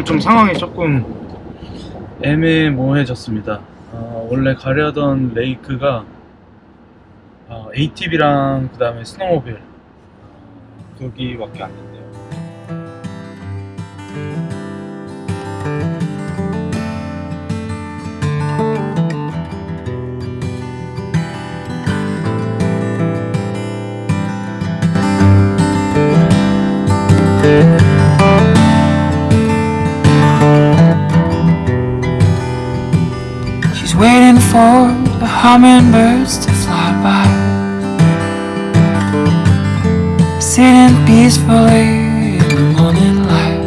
오늘 좀 상황이 조금 애매모호해졌습니다. 어, 원래 가려던 레이크가 어, ATV랑 그 다음에 스노우모빌 어, 거기밖에 안 된대요. Waiting for the hummingbirds to fly by. Sitting peacefully in the morning light.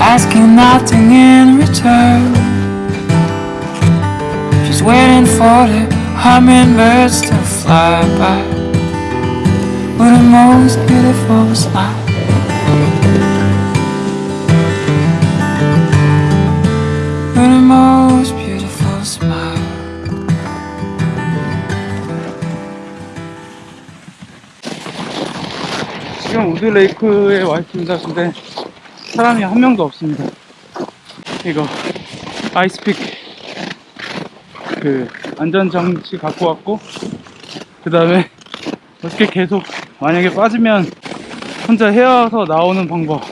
Asking nothing in return. She's waiting for the hummingbirds to fly by. With the most beautiful smile. 지금 우드 레이크에 와 있습니다. 근데 사람이 한 명도 없습니다. 이거 ice pick 그 안전장치 갖고 왔고 그 다음에 어떻게 계속 만약에 빠지면 혼자 헤어서 나오는 방법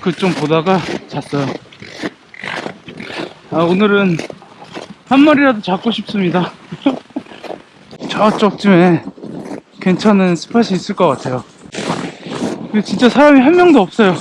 그 좀 보다가 잤어요. 아 오늘은 한 마리라도 잡고 싶습니다. 저쪽쯤에 괜찮은 스팟이 있을 것 같아요. 근데 진짜 사람이 한 명도 없어요.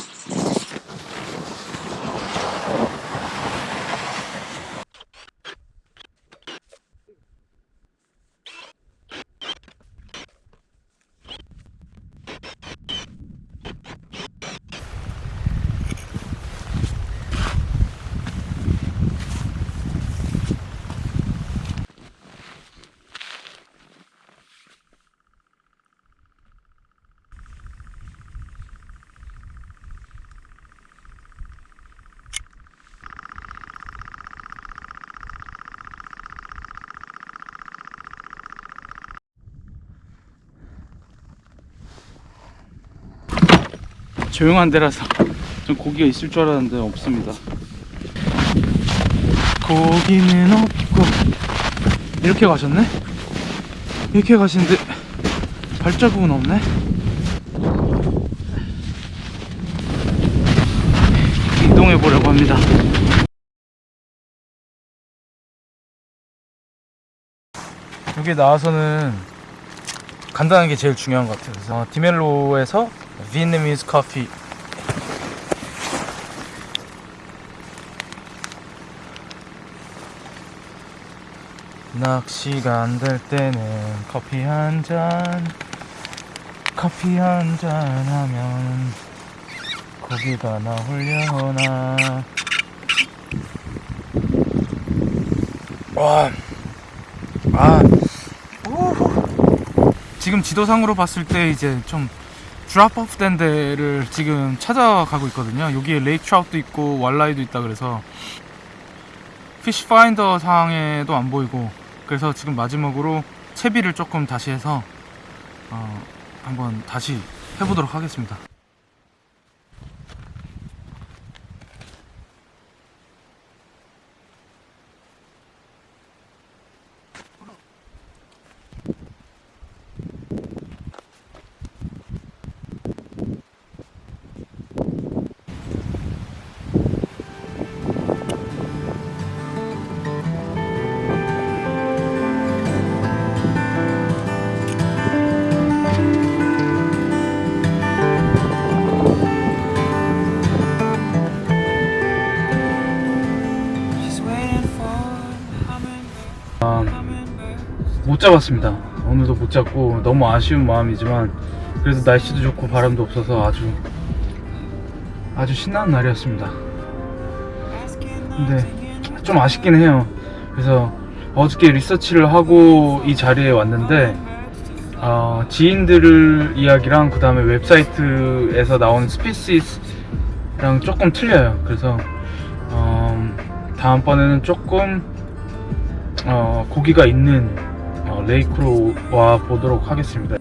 조용한 데라서 좀 고기가 있을 줄 알았는데 없습니다. 고기는 없고 이렇게 가셨네? 이렇게 가시는데 발자국은 없네? 이동해 보려고 합니다. 여기 나와서는 간단한 게 제일 중요한 것 같아요. 그래서 어, 디멜로에서 비엔나미즈 커피 낚시가 안 될 때는 커피 한 잔 커피 한 잔 하면 고기가 나오려나 와, 아. 지금 지도상으로 봤을 때 이제 좀 drop off 된 데를 지금 찾아가고 있거든요. 여기에 lake trout도 있고 walleye도 있다 그래서 fish finder 상에도 안 보이고 그래서 지금 마지막으로 채비를 조금 다시 해서 어, 한번 다시 해보도록 하겠습니다. 잡았습니다. 오늘도 못 잡고 너무 아쉬운 마음이지만 그래도 날씨도 좋고 바람도 없어서 아주 아주 신나는 날이었습니다. 근데 좀 아쉽긴 해요. 그래서 어저께 리서치를 하고 이 자리에 왔는데 어, 지인들 이야기랑 그 다음에 웹사이트에서 나온 species랑 조금 틀려요. 그래서 어, 다음번에는 조금 어, 고기가 있는 어, 레이크로 와 보도록 하겠습니다.